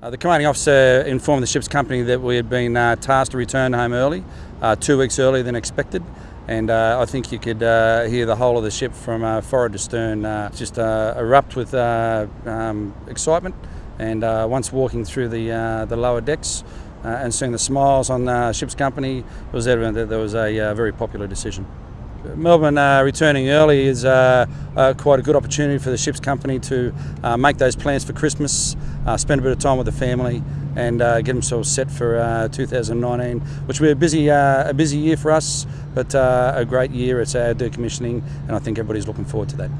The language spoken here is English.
Uh, the commanding officer informed the ship's company that we had been uh, tasked to return home early, uh, two weeks earlier than expected. And uh, I think you could uh, hear the whole of the ship from uh, forward to stern just erupt with um, excitement. And once walking through the, the lower decks and seeing the smiles on the ship's company, it was evident that there was a very popular decision. Melbourne uh, returning early is uh, uh, quite a good opportunity for the ship's company to uh, make those plans for Christmas, uh, spend a bit of time with the family, and uh, get themselves set for 2019, which will be a busy, a busy year for us, but a great year. It's our decommissioning, and I think everybody's looking forward to that.